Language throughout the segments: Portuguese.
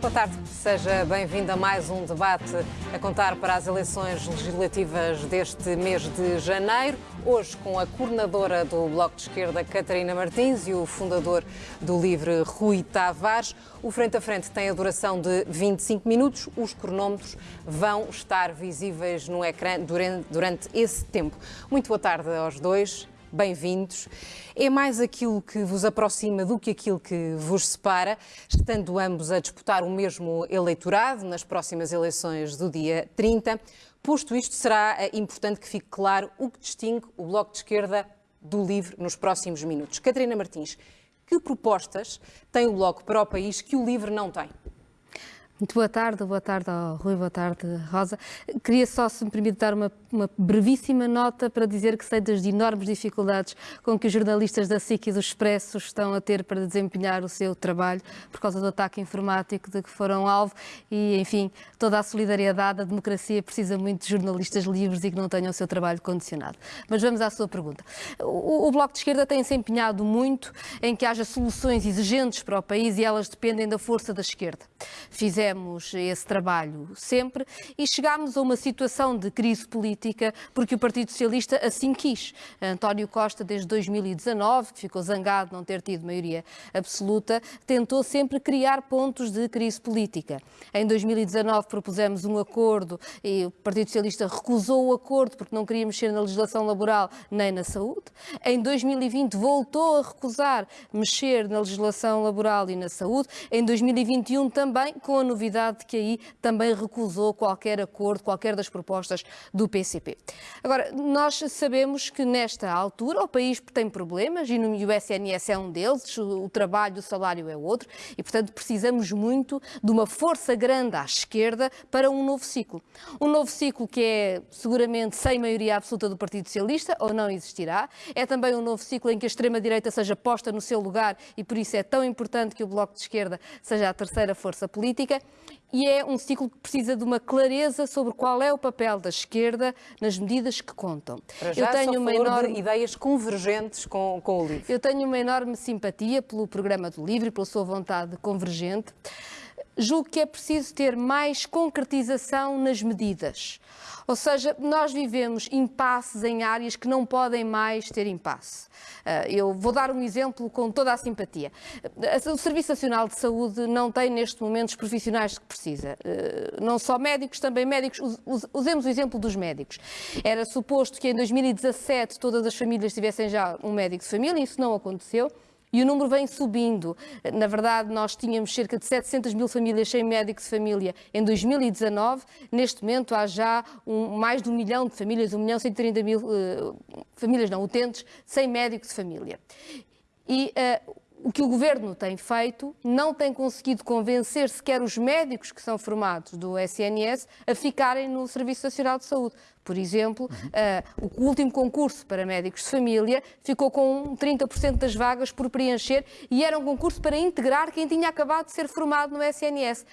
boa tarde. Seja bem-vindo a mais um debate a contar para as eleições legislativas deste mês de janeiro. Hoje com a coordenadora do Bloco de Esquerda, Catarina Martins, e o fundador do Livre, Rui Tavares. O frente a frente tem a duração de 25 minutos. Os cronómetros vão estar visíveis no ecrã durante, durante esse tempo. Muito boa tarde aos dois bem-vindos. É mais aquilo que vos aproxima do que aquilo que vos separa, estando ambos a disputar o mesmo eleitorado nas próximas eleições do dia 30. Posto isto, será eh, importante que fique claro o que distingue o Bloco de Esquerda do LIVRE nos próximos minutos. Catarina Martins, que propostas tem o Bloco para o país que o LIVRE não tem? Muito boa tarde, boa tarde ao Rui, boa tarde Rosa. Queria só, se me permite, dar uma, uma, brevíssima nota para dizer que sei das enormes dificuldades com que os jornalistas da SIC e do Expresso estão a ter para desempenhar o seu trabalho por causa do ataque informático de que foram alvo e, enfim, toda a solidariedade, a democracia precisa muito de jornalistas livres e que não tenham o seu trabalho condicionado. Mas vamos à sua pergunta. O, o Bloco de Esquerda tem se empenhado muito em que haja soluções exigentes para o país e elas dependem da força da esquerda. Fizemos fizemos esse trabalho sempre e chegámos a uma situação de crise política porque o Partido Socialista assim quis. António Costa, desde 2019, que ficou zangado de não ter tido maioria absoluta, tentou sempre criar pontos de crise política. Em 2019 propusemos um acordo e o Partido Socialista recusou o acordo porque não queria mexer na legislação laboral nem na saúde. Em 2020 voltou a recusar mexer na legislação laboral e na saúde. Em 2021 também com a novidade de que aí também recusou qualquer acordo, qualquer das propostas do PCP. Agora, nós sabemos que nesta altura o país tem problemas e o SNS é um deles, o trabalho, o salário é outro e, portanto, precisamos muito de uma força grande à esquerda para um novo ciclo. Um novo ciclo que é seguramente sem maioria absoluta do Partido Socialista, ou não existirá. É também um novo ciclo em que a extrema-direita seja posta no seu lugar e por isso é tão importante que o Bloco de Esquerda seja a terceira força política e é um ciclo que precisa de uma clareza sobre qual é o papel da esquerda nas medidas que contam. Para já, eu tenho uma enorme ideias convergentes com, com o LIVRE. Eu tenho uma enorme simpatia pelo programa do LIVRE e pela sua vontade convergente. Julgo que é preciso ter mais concretização nas medidas. Ou seja, nós vivemos impasses em áreas que não podem mais ter impasse. Ah, eu vou dar um exemplo com toda a simpatia. O Serviço Nacional de Saúde não tem neste momento os profissionais que precisa. Ah, não só médicos, também médicos. Usemos o exemplo dos médicos. Era suposto que em 2017 todas as famílias tivessem já um médico de família, isso não aconteceu. E o número vem subindo. Na verdade, nós tínhamos cerca de 700 mil famílias sem médico de família em 2019. Neste momento, há já um, mais de um milhão de famílias, um milhão e 130 mil uh, famílias não utentes, sem médico de família. E uh, o que o governo tem feito não tem conseguido convencer sequer os médicos que são formados do SNS a ficarem no Serviço Nacional de Saúde. Por exemplo, uh, o último concurso para médicos de família ficou com 30% das vagas por preencher e era um concurso para integrar quem tinha acabado de ser formado no SNS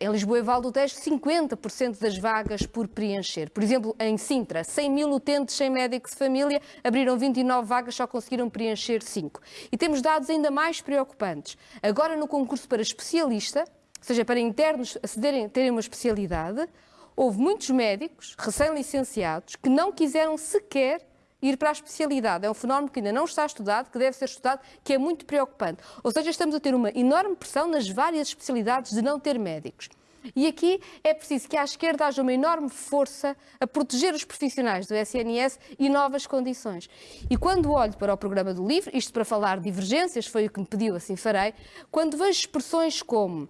em Lisboa e Val do Tejo, 50% das vagas por preencher. Por exemplo, em Sintra, 100 mil utentes sem médico de família, abriram 29 vagas, só conseguiram preencher 5. E temos dados ainda mais preocupantes. Agora, no concurso para especialista, ou seja, para internos acederem, terem uma especialidade, houve muitos médicos recém-licenciados que não quiseram sequer ir para a especialidade. É um fenómeno que ainda não está estudado, que deve ser estudado, que é muito preocupante. Ou seja, estamos a ter uma enorme pressão nas várias especialidades de não ter médicos. E aqui é preciso que à esquerda haja uma enorme força a proteger os profissionais do SNS e novas condições. E quando olho para o programa do LIVRE, isto para falar de divergências, foi o que me pediu, assim farei, quando vejo expressões como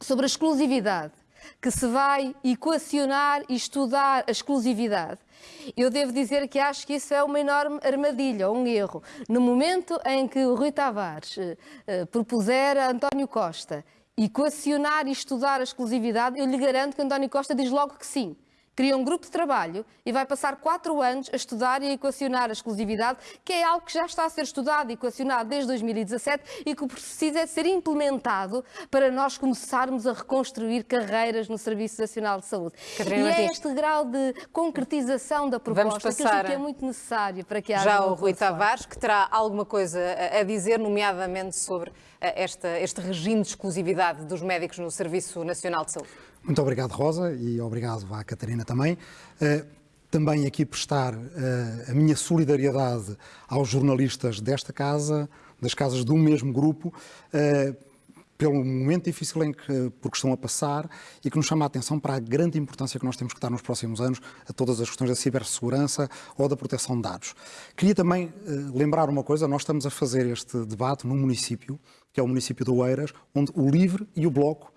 sobre a exclusividade, que se vai equacionar e estudar a exclusividade. Eu devo dizer que acho que isso é uma enorme armadilha, um erro. No momento em que o Rui Tavares eh, propuser a António Costa equacionar e estudar a exclusividade, eu lhe garanto que António Costa diz logo que sim cria um grupo de trabalho e vai passar quatro anos a estudar e a equacionar a exclusividade, que é algo que já está a ser estudado e equacionado desde 2017 e que precisa de ser implementado para nós começarmos a reconstruir carreiras no Serviço Nacional de Saúde. Catarina e é este grau de concretização da proposta que eu que é muito necessário para que haja Já o Rui Tavares, que terá alguma coisa a dizer, nomeadamente sobre esta, este regime de exclusividade dos médicos no Serviço Nacional de Saúde? Muito obrigado, Rosa, e obrigado à Catarina também. Uh, também aqui prestar uh, a minha solidariedade aos jornalistas desta casa, das casas do mesmo grupo, uh, pelo momento difícil em que, porque estão a passar e que nos chama a atenção para a grande importância que nós temos que dar nos próximos anos a todas as questões da cibersegurança ou da proteção de dados. Queria também uh, lembrar uma coisa, nós estamos a fazer este debate num município, que é o município de Oeiras, onde o LIVRE e o Bloco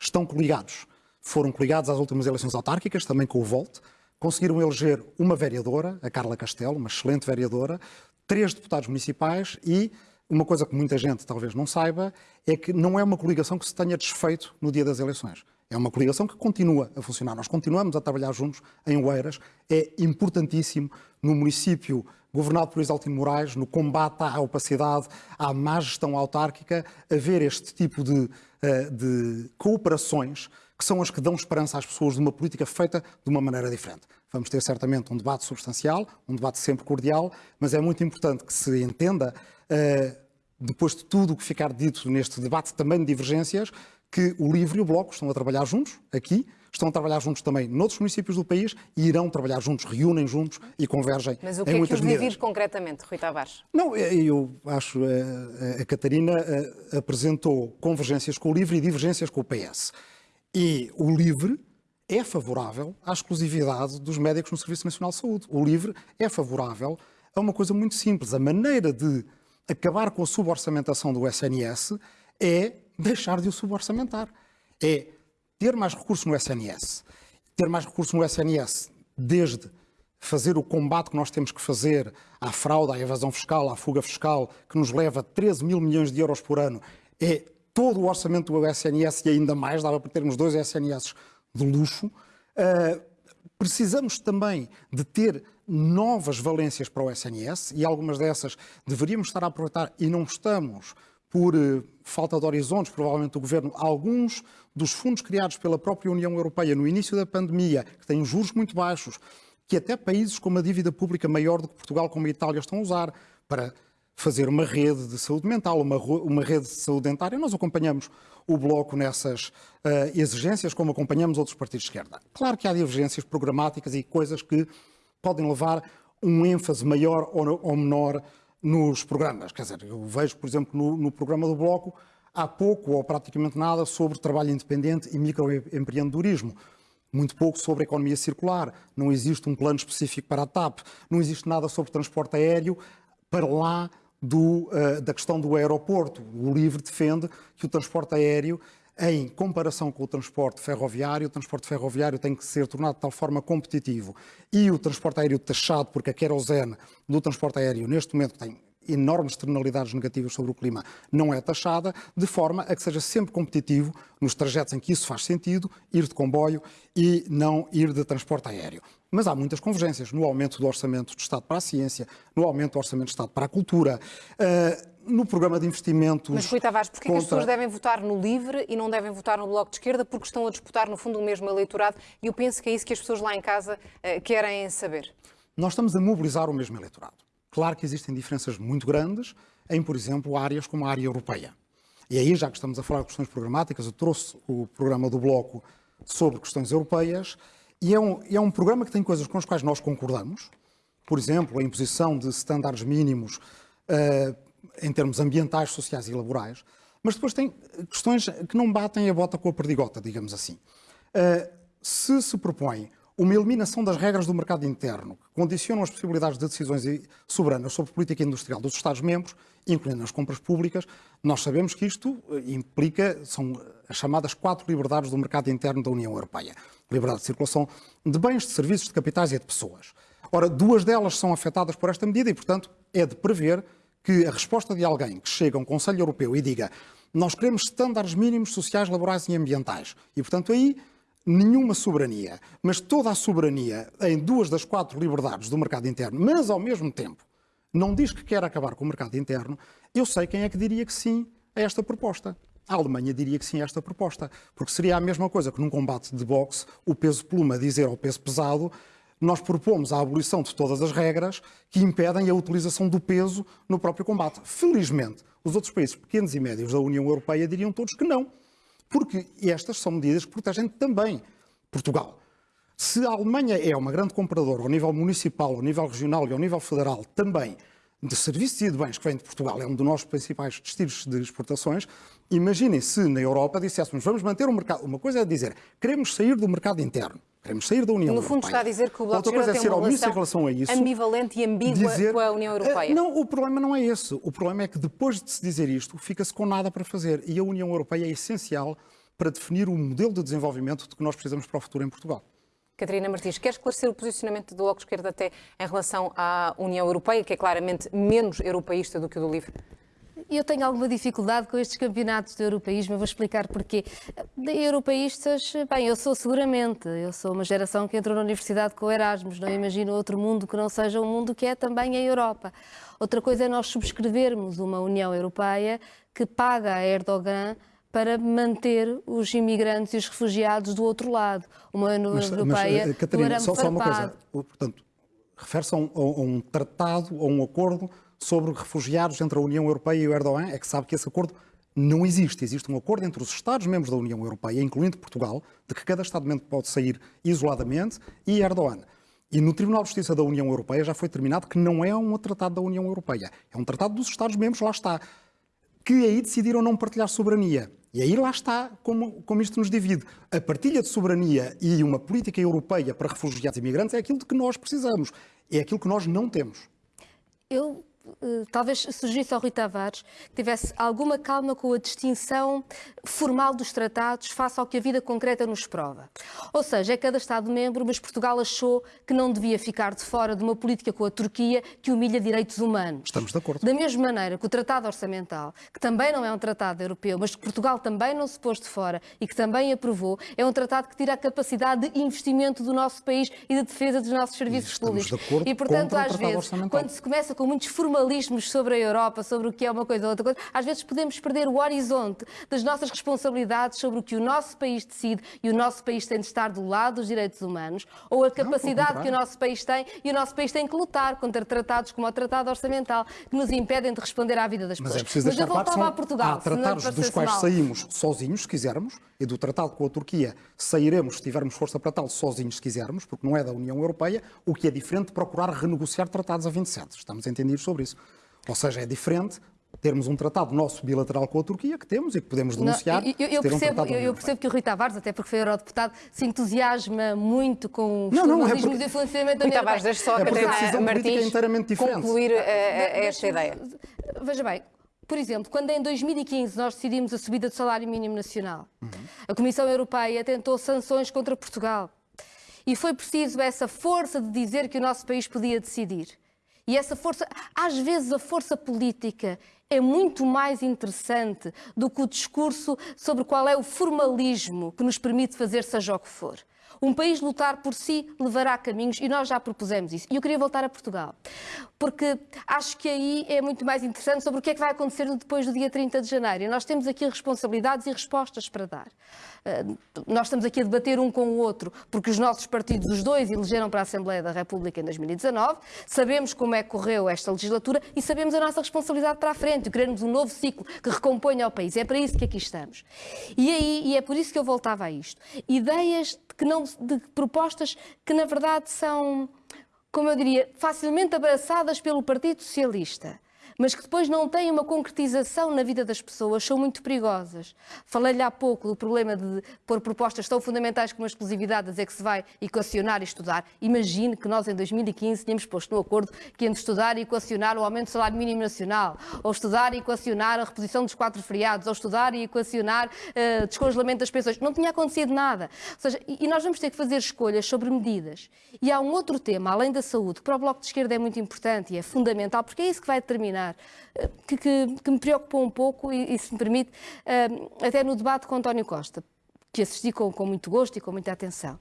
estão coligados. Foram coligados às últimas eleições autárquicas, também com o VOLT, conseguiram eleger uma vereadora, a Carla Castelo, uma excelente vereadora, três deputados municipais e uma coisa que muita gente talvez não saiba é que não é uma coligação que se tenha desfeito no dia das eleições. É uma coligação que continua a funcionar. Nós continuamos a trabalhar juntos em Oeiras. É importantíssimo no município governado por Isaltino Moraes, no combate à opacidade, à má gestão autárquica, haver este tipo de, eh, de cooperações que são as que dão esperança às pessoas de uma política feita de uma maneira diferente. Vamos ter certamente um debate substancial, um debate sempre cordial, mas é muito importante que se entenda uh, depois de tudo o que ficar dito neste debate também de divergências, que o LIVRE e o Bloco estão a trabalhar juntos, aqui, estão a trabalhar juntos também noutros municípios do país e irão trabalhar juntos, reúnem juntos e convergem Mas o que é que o medidas. concretamente, Rui Tavares? Não, é, eu acho a, a Catarina a, eh, apresentou convergências com o LIVRE e divergências com o PS. E o LIVRE é favorável à exclusividade dos médicos no Serviço Nacional de Saúde. O LIVRE é favorável a uma coisa muito simples. A maneira de acabar com a suborçamentação do SNS é deixar de o suborçamentar. É ter mais recursos no SNS. Ter mais recursos no SNS, desde fazer o combate que nós temos que fazer à fraude, à evasão fiscal, à fuga fiscal, que nos leva 13 mil milhões de euros por ano, é todo o orçamento do SNS e ainda mais, dava para termos dois SNS de luxo. Uh, precisamos também de ter novas valências para o SNS e algumas dessas deveríamos estar a aproveitar e não estamos por uh, falta de horizontes, provavelmente, do Governo, alguns dos fundos criados pela própria União Europeia no início da pandemia, que têm juros muito baixos, que até países com uma dívida pública maior do que Portugal, como a Itália, estão a usar para fazer uma rede de saúde mental, uma, uma rede de saúde dentária. Nós acompanhamos o Bloco nessas uh, exigências, como acompanhamos outros partidos de esquerda. Claro que há divergências programáticas e coisas que podem levar um ênfase maior ou, ou menor nos programas. Quer dizer, eu vejo, por exemplo, no, no, programa do Bloco, há pouco ou praticamente nada sobre trabalho independente e microempreendedorismo. Muito pouco sobre economia circular. Não existe um plano específico para a TAP. Não existe nada sobre transporte aéreo para lá do, uh, da questão do aeroporto. O LIVRE defende que o transporte aéreo, em comparação com o transporte ferroviário, o transporte ferroviário tem que ser tornado de tal forma competitivo. E o transporte aéreo taxado, porque a querosene do transporte aéreo, neste momento, tem enormes externalidades negativas sobre o clima, não é taxada, de forma a que seja sempre competitivo nos trajetos em que isso faz sentido, ir de comboio e não ir de transporte aéreo. Mas há muitas convergências no aumento do orçamento do Estado para a ciência, no aumento do orçamento do Estado para a cultura, uh, no programa de investimentos. Mas, Rui Tavares, porquê contra... que as pessoas devem votar no LIVRE e não devem votar no Bloco de Esquerda? Porque estão a disputar, no fundo, o mesmo eleitorado e eu penso que é isso que as pessoas lá em casa uh, querem saber. Nós estamos a mobilizar o mesmo eleitorado. Claro que existem diferenças muito grandes em, por exemplo, áreas como a área europeia. E aí, já que estamos a falar de questões programáticas, eu trouxe o programa do Bloco sobre questões europeias e é um, é um programa que tem coisas com as quais nós concordamos, por exemplo, a imposição de estándares mínimos uh, em termos ambientais, sociais e laborais, mas depois tem questões que não batem a bota com a perdigota, digamos assim. Uh, se se propõe uma eliminação das regras do mercado interno, que condicionam as possibilidades de decisões soberanas sobre política industrial dos Estados-membros, incluindo as compras públicas, nós sabemos que isto implica, são as chamadas quatro liberdades do mercado interno da União Europeia. Liberdade de circulação de bens, de serviços, de capitais e de pessoas. Ora, duas delas são afetadas por esta medida e, portanto, é de prever que a resposta de alguém que chega a um Conselho Europeu e diga nós queremos estándares mínimos sociais, laborais e ambientais. E, portanto, aí nenhuma soberania, mas toda a soberania em duas das quatro liberdades do mercado interno, mas ao mesmo tempo não diz que quer acabar com o mercado interno, eu sei quem é que diria que sim a esta proposta. A Alemanha diria que sim a esta proposta, porque seria a mesma coisa que num combate de boxe o peso pluma dizer ao peso pesado nós propomos a abolição de todas as regras que impedem a utilização do peso no próprio combate. Felizmente, Os outros países pequenos e médios da União Europeia diriam todos que não, porque estas são medidas que protegem também Portugal. Se a Alemanha é uma grande compradora ao nível municipal, ao nível regional e ao nível federal também de serviços e de bens que vêm de Portugal, é um dos nossos principais destinos de exportações, imaginem se na Europa disséssemos vamos manter o mercado. Uma coisa é dizer queremos sair do mercado interno. Queremos sair da União no Europeia. No fundo está a dizer que o Bloco Outra coisa é tem ser omisso em relação a isso. ambivalente e ambígua dizer, com a União Europeia. Eh, não, o problema não é esse. O problema é que depois de se dizer isto, fica-se com nada para fazer. E a União Europeia é essencial para definir o modelo de desenvolvimento de que nós precisamos para o futuro em Portugal. Catarina Martins, quer esclarecer o posicionamento do Bloco de Esquerda até em relação à União Europeia, que é claramente menos europeísta do que o do LIVRE? Eu tenho alguma dificuldade com estes campeonatos de europeísmo, eu vou explicar porquê. De europeístas, bem, eu sou seguramente, eu sou uma geração que entrou na universidade com Erasmus, não imagino outro mundo que não seja um mundo que é também a Europa. Outra coisa é nós subscrevermos uma União Europeia que paga a Erdogan para manter os imigrantes e os refugiados do outro lado. Uma União Europeia mas, Catarina, só, só, uma coisa. Portanto, refere-se a, um, a um tratado, a um acordo sobre refugiados entre a União Europeia e o Erdogan, é que sabe que esse acordo não existe. Existe um acordo entre os Estados-membros da União Europeia, incluindo Portugal, de que cada Estado-membro pode sair isoladamente, e Erdogan. E no Tribunal de Justiça da União Europeia já foi determinado que não é um tratado da União Europeia. É um tratado dos Estados-membros, lá está. Que aí decidiram não partilhar soberania. E aí lá está como, como isto nos divide. A partilha de soberania e uma política europeia para refugiados e imigrantes é aquilo de que nós precisamos. É aquilo que nós não temos. Eu talvez surgisse ao Rui Tavares que tivesse alguma calma com a distinção formal dos tratados face ao que a vida concreta nos prova. Ou seja, é cada Estado-membro, mas Portugal achou que não devia ficar de fora de uma política com a Turquia que humilha direitos humanos. Estamos de acordo. Da mesma maneira que o Tratado Orçamental, que também não é um tratado europeu, mas que Portugal também não se pôs de fora e que também aprovou, é um tratado que tira a capacidade de investimento do nosso país e de defesa dos nossos serviços e públicos. De acordo e, portanto, às vezes, quando se começa com muitos formalismos sobre a Europa, sobre o que é uma coisa ou outra coisa, às vezes podemos perder o horizonte das nossas responsabilidades sobre o que o nosso país decide e o nosso país tem de estar do lado dos direitos humanos, ou a capacidade não, que o nosso país tem e o nosso país tem que lutar contra tratados como o Tratado Orçamental, que nos impedem de responder à vida das Mas pessoas. É preciso Mas eu voltava são, a Portugal. Há tratados dos quais mal. saímos sozinhos, se quisermos, e do tratado com a Turquia sairemos, se tivermos força para tal, sozinhos, se quisermos, porque não é da União Europeia, o que é diferente de procurar renegociar tratados a 27. Estamos entendidos sobre isso. Ou seja, é diferente termos um tratado nosso bilateral com a Turquia, que temos e que podemos denunciar. Não, eu, eu, percebo, um eu, eu, percebo, que o Rui Tavares, até porque foi eurodeputado, se entusiasma muito com os não, não, é porque... de financiamento da Rui Tavares, deixa só a é Catarina Martins inteiramente diferente. concluir a, a, a esta ideia. Veja bem, por exemplo, quando em 2015 nós decidimos a subida do salário mínimo nacional, uhum. a Comissão Europeia tentou sanções contra Portugal. E foi preciso essa força de dizer que o nosso país podia decidir. E essa força, às vezes a força política é muito mais interessante do que o discurso sobre qual é o formalismo que nos permite fazer seja o que for. Um país lutar por si levará caminhos e nós já propusemos isso. E eu queria voltar a Portugal, porque acho que aí é muito mais interessante sobre o que é que vai acontecer depois do dia 30 de janeiro. E nós temos aqui responsabilidades e respostas para dar. Uh, nós estamos aqui a debater um com o outro, porque os nossos partidos, os dois, elegeram para a Assembleia da República em 2019, sabemos como é que correu esta legislatura e sabemos a nossa responsabilidade para a frente, queremos um novo ciclo que recomponha o país. É para isso que aqui estamos. E aí, e é por isso que eu voltava a isto. Ideias que não, de propostas que, na verdade, são, como eu diria, facilmente abraçadas pelo Partido Socialista mas que depois não têm uma concretização na vida das pessoas, são muito perigosas. Falei-lhe há pouco do problema de pôr propostas tão fundamentais como a exclusividade, dizer que se vai equacionar e estudar. Imagine que nós, em 2015, tínhamos posto no acordo que íamos estudar e equacionar o aumento do salário mínimo nacional, ou estudar e equacionar a reposição dos quatro feriados, ou estudar e equacionar uh, descongelamento das pensões. Não tinha acontecido nada. Ou seja, e nós vamos ter que fazer escolhas sobre medidas. E há um outro tema, além da saúde, que para o Bloco de Esquerda é muito importante e é fundamental, porque é isso que vai determinar eh, que, que, que me preocupou um pouco, e, e se me permite, uh, até no debate com António Costa, que assisti com, com, muito gosto e com muita atenção,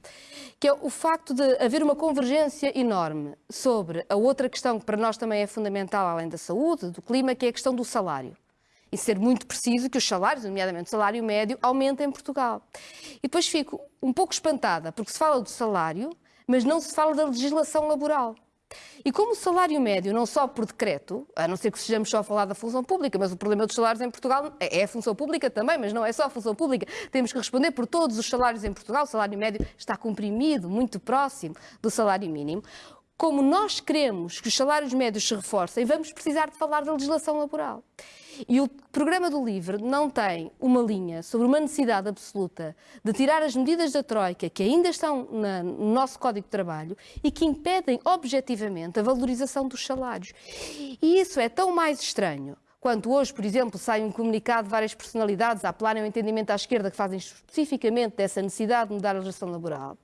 que é o facto de haver uma convergência enorme sobre a outra questão que para nós também é fundamental, além da saúde, do clima, que é a questão do salário. E ser muito preciso que os salários, nomeadamente o salário médio, aumentem em Portugal. E depois fico um pouco espantada, porque se fala do salário, mas não se fala da legislação laboral. E como o salário médio, não só por decreto, a não ser que sejamos só a falar da função pública, mas o problema dos salários em Portugal é, é a função pública também, mas não é só a função pública. Temos que responder por todos os salários em Portugal. O salário médio está comprimido, muito próximo do salário mínimo. Como nós queremos que os salários médios se reforcem, vamos precisar de falar da legislação laboral. E o programa do LIVRE não tem uma linha sobre uma necessidade absoluta de tirar as medidas da Troika que ainda estão no nosso Código de Trabalho e que impedem objetivamente a valorização dos salários. E isso é tão mais estranho quanto hoje, por exemplo, sai um comunicado de várias personalidades a apelarem ao entendimento à esquerda que fazem especificamente dessa necessidade de mudar a legislação laboral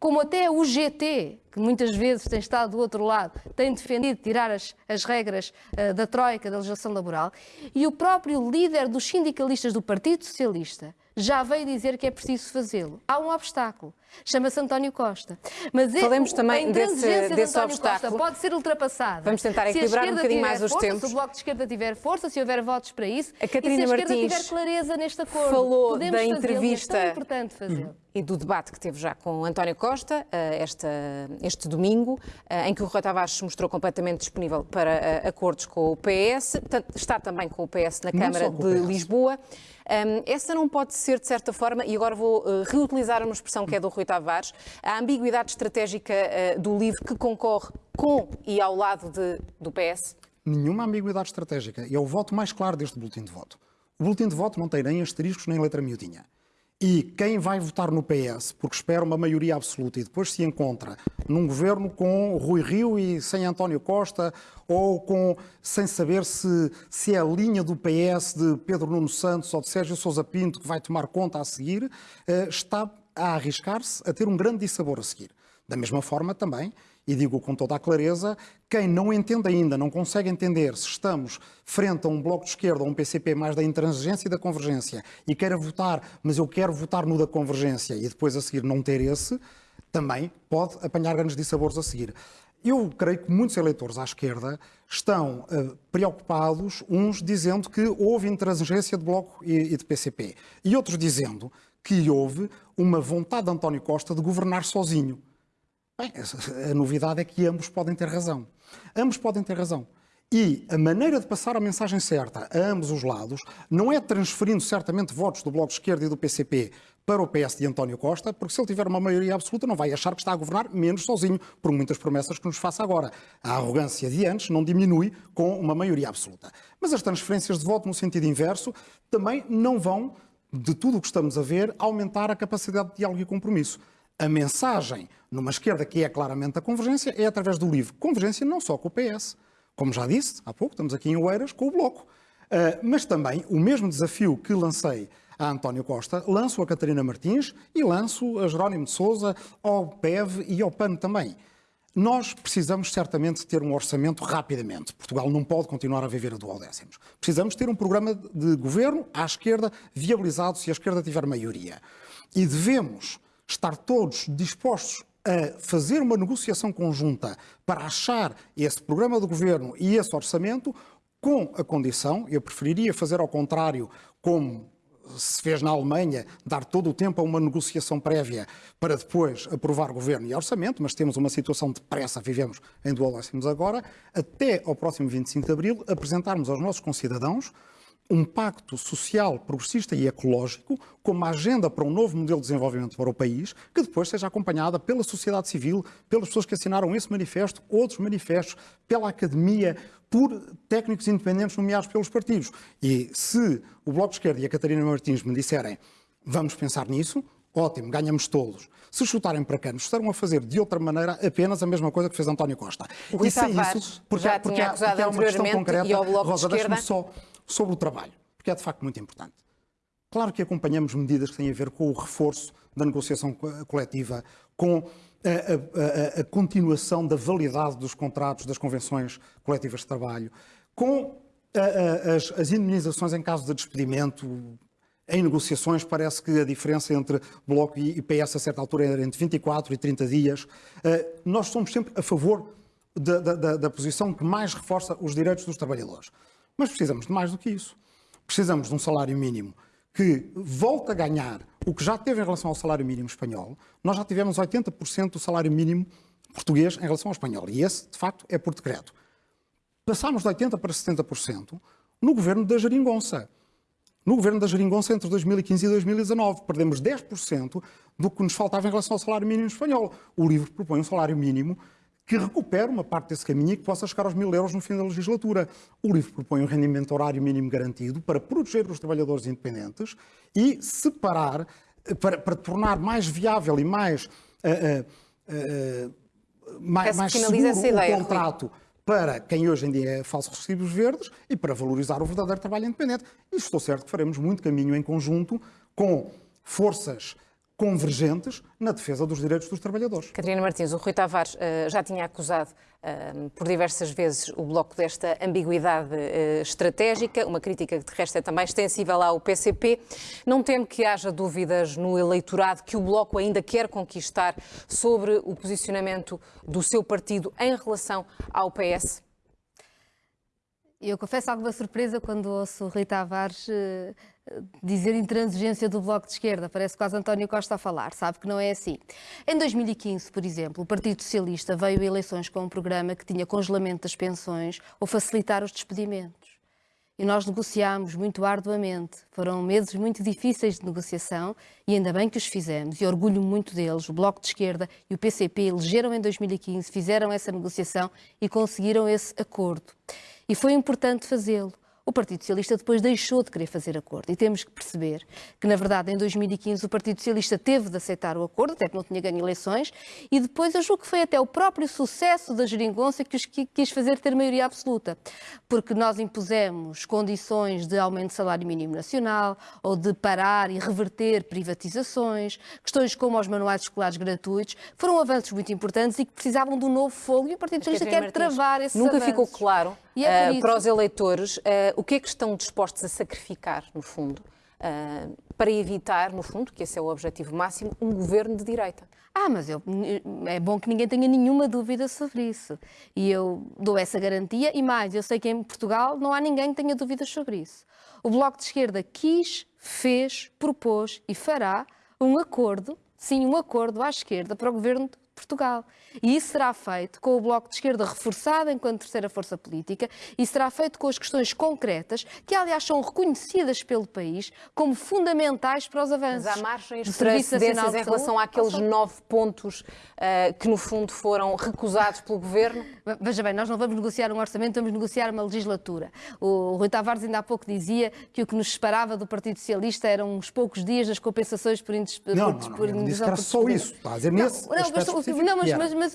como até o GT, que muitas vezes tem estado do outro lado, tem defendido tirar as, as regras uh, da Troika, da legislação laboral, e o próprio líder dos sindicalistas do Partido Socialista já veio dizer que é preciso fazê-lo. Há um obstáculo. Chama-se António Costa. Mas é Falemos também desse, desse de obstáculo. Costa pode ser ultrapassada. Vamos tentar equilibrar um bocadinho mais os força, tempos. Se o Bloco de Esquerda tiver força, se houver votos para isso, a Catarina e se a esquerda Martins tiver clareza neste acordo, falou da entrevista é importante fazê-lo. E do debate que teve já com António Costa eh, esta, este domingo, eh, em que o Rui Tavares se mostrou completamente disponível para eh, acordos com o PS, está também com o PS na Câmara de Lisboa. Um, essa não pode ser, de certa forma, e agora vou uh, reutilizar uma expressão que é do Rui Tavares, a ambiguidade estratégica uh, do LIVRE que concorre com e ao lado de, do PS? Nenhuma ambiguidade estratégica. E é o voto mais claro deste boletim de voto. O boletim de voto não tem nem asteriscos nem letra miudinha. E quem vai votar no PS, porque espera uma maioria absoluta e depois se encontra num governo com Rui Rio e sem António Costa, ou com, sem saber se, se é a linha do PS de Pedro Nuno Santos ou de Sérgio Sousa Pinto que vai tomar conta a seguir, eh, está a arriscar-se a ter um grande dissabor a seguir. Da mesma forma também, e digo com toda a clareza, quem não entende ainda, não consegue entender se estamos frente a um bloco de esquerda ou um PCP mais da intransigência e da convergência e queira votar, mas eu quero votar no da convergência e depois a seguir não ter esse, também pode apanhar grandes dissabores a seguir. Eu creio que muitos eleitores à esquerda estão uh, preocupados, uns dizendo que houve intransigência de Bloco e, e de PCP, e outros dizendo que houve uma vontade de António Costa de governar sozinho. Bem, a novidade é que ambos podem ter razão. Ambos podem ter razão. E a maneira de passar a mensagem certa a ambos os lados não é transferindo certamente votos do Bloco de Esquerda e do PCP para o PS de António Costa, porque se ele tiver uma maioria absoluta não vai achar que está a governar menos sozinho, por muitas promessas que nos faça agora. A arrogância de antes não diminui com uma maioria absoluta. Mas as transferências de voto no sentido inverso também não vão, de tudo o que estamos a ver, aumentar a capacidade de diálogo e compromisso. A mensagem numa esquerda que é claramente a convergência é através do livro. Convergência não só com o PS, como já disse há pouco, estamos aqui em Oeiras com o Bloco. Uh, mas também o mesmo desafio que lancei a António Costa, lanço a Catarina Martins e lanço a Jerónimo de Souza, ao PEV e ao PAN também. Nós precisamos certamente ter um orçamento rapidamente. Portugal não pode continuar a viver a duodécimos. Precisamos ter um programa de governo à esquerda viabilizado se a esquerda tiver maioria. E devemos estar todos dispostos a fazer uma negociação conjunta para achar esse programa de governo e esse orçamento, com a condição, eu preferiria fazer ao contrário, como se fez na Alemanha, dar todo o tempo a uma negociação prévia para depois aprovar governo e orçamento, mas temos uma situação de pressa, vivemos em duodécimos agora, até ao próximo 25 de abril apresentarmos aos nossos concidadãos um pacto social, progressista e ecológico, como uma agenda para um novo modelo de desenvolvimento para o país, que depois seja acompanhada pela sociedade civil, pelas pessoas que assinaram esse manifesto, outros manifestos, pela academia, por técnicos independentes nomeados pelos partidos. E se o Bloco de Esquerda e a Catarina Martins me disserem vamos pensar nisso, ótimo, ganhamos todos. Se chutarem para cá, nos estarão a fazer de outra maneira apenas a mesma coisa que fez António Costa. O e sem isso, porque, já porque, tinha porque há uma questão concreta, e ao Bloco Rosa, de Esquerda... só sobre o trabalho, porque é de facto muito importante. Claro que acompanhamos medidas que têm a ver com o reforço da negociação coletiva, com a, a, a, continuação da validade dos contratos das convenções coletivas de trabalho, com as, as indemnizações em caso de despedimento. Em negociações, parece que a diferença entre Bloco e PS a certa altura era entre 24 e 30 dias. Eh, nós somos sempre a favor da, da, da posição que mais reforça os direitos dos trabalhadores. Mas precisamos de mais do que isso. Precisamos de um salário mínimo que volte a ganhar o que já teve em relação ao salário mínimo espanhol. Nós já tivemos 80% do salário mínimo português em relação ao espanhol. E esse, de facto, é por decreto. Passámos de 80% para 70% no governo da Jeringonça. No governo da Jeringonça, entre 2015 e 2019, perdemos 10% do que nos faltava em relação ao salário mínimo espanhol. O livro propõe um salário mínimo que recupere uma parte desse caminho e que possa chegar aos mil euros no fim da legislatura. O livro propõe um rendimento horário mínimo garantido para proteger os trabalhadores independentes e separar, para, para tornar mais viável e mais, uh, uh, uh, mais, mais seguro o ideia, contrato. Rui para quem hoje em dia é falsos recibos verdes e para valorizar o verdadeiro trabalho independente. E estou certo que faremos muito caminho em conjunto com forças convergentes na defesa dos direitos dos trabalhadores. Catarina Martins, o Rui Tavares uh, já tinha acusado uh, por diversas vezes o Bloco desta ambiguidade uh, estratégica, uma crítica que de resto é também extensível ao PCP. Não teme que haja dúvidas no eleitorado que o Bloco ainda quer conquistar sobre o posicionamento do seu partido em relação ao PS? Eu confesso alguma surpresa quando ouço o Rui Tavares uh, dizer intransigência do Bloco de Esquerda. Parece quase António Costa a falar. Sabe que não é assim. Em 2015, por exemplo, o Partido Socialista veio a eleições com um programa que tinha congelamento das pensões ou facilitar os despedimentos. E nós negociámos muito arduamente. Foram meses muito difíceis de negociação e ainda bem que os fizemos. E orgulho muito deles. O Bloco de Esquerda e o PCP elegeram em 2015, fizeram essa negociação e conseguiram esse acordo. E foi importante fazê-lo. O Partido Socialista depois deixou de querer fazer acordo. E temos que perceber que, na verdade, em 2015 o Partido Socialista teve de aceitar o acordo, até que não tinha ganho eleições, e depois eu julgo que foi até o próprio sucesso da geringonça que os quis fazer ter maioria absoluta. Porque nós impusemos condições de aumento de salário mínimo nacional, ou de parar e reverter privatizações, questões como os manuais escolares gratuitos, foram avanços muito importantes e que precisavam de um novo fogo, e o Partido Socialista quer Martins, travar esses Nunca avanços. ficou claro é uh, para os eleitores uh, o que é que estão dispostos a sacrificar, no fundo, uh, para evitar, no fundo, que esse é o objetivo máximo, um governo de direita. Ah, mas eu, é bom que ninguém tenha nenhuma dúvida sobre isso. E eu dou essa garantia. E mais, eu sei que em Portugal não há ninguém que tenha dúvidas sobre isso. O Bloco de Esquerda quis, fez, propôs e fará um acordo, sim, um acordo à esquerda para o governo Portugal. E isso será feito com o Bloco de Esquerda reforçado enquanto terceira força política e será feito com as questões concretas, que aliás são reconhecidas pelo país como fundamentais para os avanços. Mas há margens para cedências em relação àqueles nove pontos uh, que no fundo foram recusados pelo Governo? Veja bem, nós não vamos negociar um orçamento, vamos negociar uma legislatura. O Rui Tavares ainda há pouco dizia que o que nos separava do Partido Socialista eram uns poucos dias das compensações por, indes... não, não, não, por não, não, não, era só isso. Está a dizer não, não, não, mas, mas, mas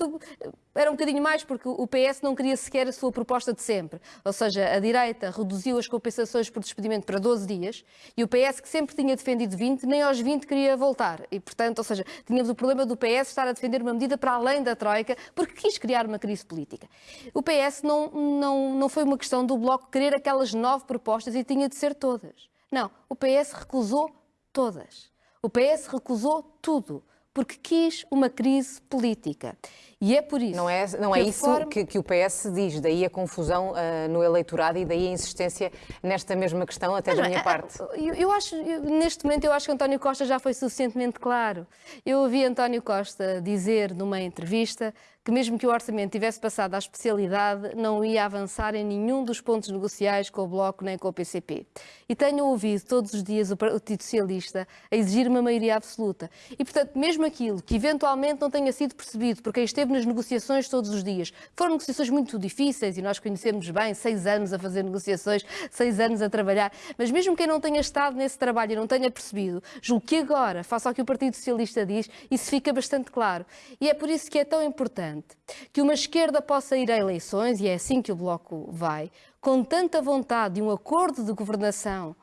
era um bocadinho mais porque o PS não queria sequer a sua proposta de sempre. Ou seja, a direita reduziu as compensações por despedimento para 12 dias e o PS, que sempre tinha defendido 20, nem aos 20 queria voltar. E, portanto, ou seja, tínhamos o problema do PS estar a defender uma medida para além da Troika porque quis criar uma crise política. O PS não, não, não foi uma questão do Bloco querer aquelas nove propostas e tinha de ser todas. Não, o PS recusou todas. O PS recusou tudo porque quis uma crise política. E é por isso. Não é, não é isso forma... que, que, o PS diz, daí a confusão uh, no eleitorado e daí a insistência nesta mesma questão, até Mas, da minha parte. Eu, eu acho, eu, neste momento, eu acho que António Costa já foi suficientemente claro. Eu ouvi António Costa dizer numa entrevista que mesmo que o orçamento tivesse passado à especialidade, não ia avançar em nenhum dos pontos negociais com o Bloco nem com o PCP. E tenho ouvido todos os dias o Partido Socialista a exigir uma maioria absoluta. E, portanto, mesmo aquilo que eventualmente não tenha sido percebido por quem esteve nas negociações todos os dias, foram negociações muito difíceis e nós conhecemos bem, seis anos a fazer negociações, seis anos a trabalhar, mas mesmo quem não tenha estado nesse trabalho e não tenha percebido, julgo que agora, face ao que o Partido Socialista diz, isso fica bastante claro. E é por isso que é tão importante que uma esquerda possa ir a eleições, e é assim que o Bloco vai, com tanta vontade de um acordo de governação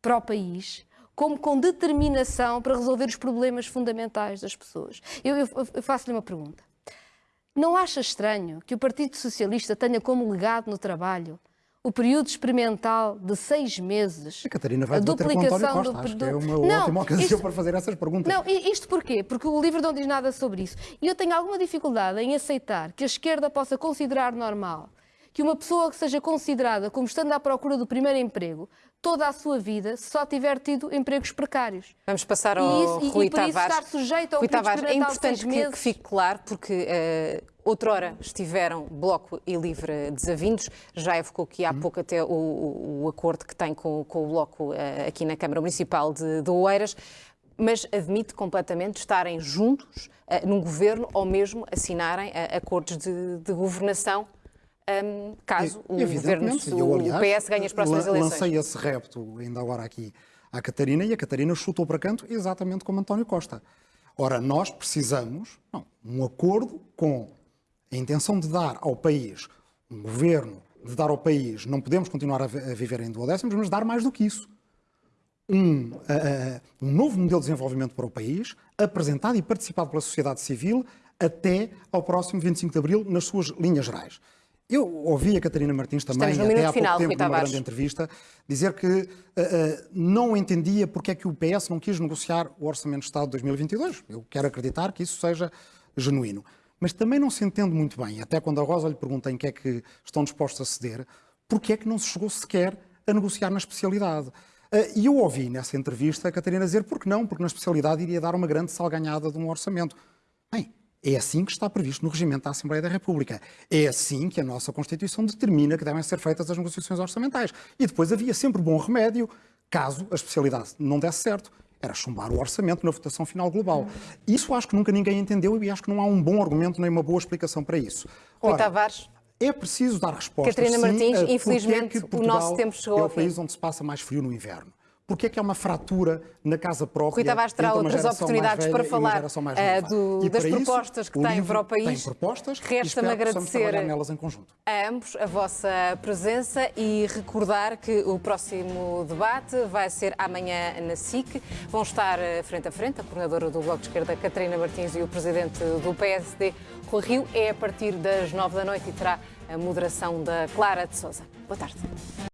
para o país, como com determinação para resolver os problemas fundamentais das pessoas. Eu, eu, eu faço-lhe uma pergunta. Não acha estranho que o Partido Socialista tenha como legado no trabalho o período experimental de seis meses. A Catarina vai a duplicação. Do, Acho que é uma não, ótima ocasião isto, para fazer essas perguntas. Não, isto porquê? Porque o livro não diz nada sobre isso. E eu tenho alguma dificuldade em aceitar que a esquerda possa considerar normal que uma pessoa que seja considerada como estando à procura do primeiro emprego toda a sua vida se só tiver tido empregos precários. Vamos passar ao e isso, Rui e, e Tavares. estar sujeito ao Rui Tavares, é importante que, que, fique claro, porque uh, Outrora estiveram Bloco e Livre desavindos, já evocou que há pouco até o, o, o acordo que tem com, com o Bloco uh, aqui na Câmara Municipal de, de Oeiras, mas admite completamente estarem juntos uh, num governo ou mesmo assinarem uh, acordos de, de governação um, caso o governo, eu, aliás, o PS ganhe as próximas eleições. Lancei esse repto ainda agora aqui à Catarina e a Catarina chutou para canto exatamente como António Costa. Ora, nós precisamos não, um acordo com a intenção de dar ao país um governo, de dar ao país, não podemos continuar a, viver em duodécimos, mas dar mais do que isso. Um, uh, um novo modelo de desenvolvimento para o país, apresentado e participado pela sociedade civil até ao próximo 25 de Abril, nas suas linhas gerais. Eu ouvi a Catarina Martins também, até há pouco final, tempo, numa grande entrevista, dizer que uh, uh, não entendia porque é que o PS não quis negociar o Orçamento de Estado de 2022. Eu quero acreditar que isso seja genuíno. Mas também não se entende muito bem, até quando a Rosa lhe pergunta em que é que estão dispostos a ceder, porque é que não se chegou sequer a negociar na especialidade. Uh, e eu ouvi nessa entrevista a Catarina dizer porque não, porque na especialidade iria dar uma grande salganhada de um orçamento. Bem, é assim que está previsto no regimento da Assembleia da República. É assim que a nossa Constituição determina que devem ser feitas as negociações orçamentais. E depois havia sempre bom remédio, caso a especialidade não desse certo. Era chumbar o orçamento na votação final global. Isso acho que nunca ninguém entendeu e acho que não há um bom argumento nem uma boa explicação para isso. Ora, Rui Tavares. É preciso dar resposta. Catarina Martins, infelizmente, é o nosso tempo chegou é o país onde se passa mais frio no inverno. Porque é que há uma fratura na casa própria? Rui Tavares terá outras oportunidades para falar uh, do, das propostas que tem para o país. Tem propostas Resta-me agradecer a ambos a vossa presença e recordar que o próximo debate vai ser amanhã na SIC. Vão estar eh, frente a frente a coordenadora do Bloco de Esquerda, Catarina Martins, e o presidente do PSD, Rui Rio. É a partir das nove da noite e terá a moderação da Clara de Souza. Boa tarde.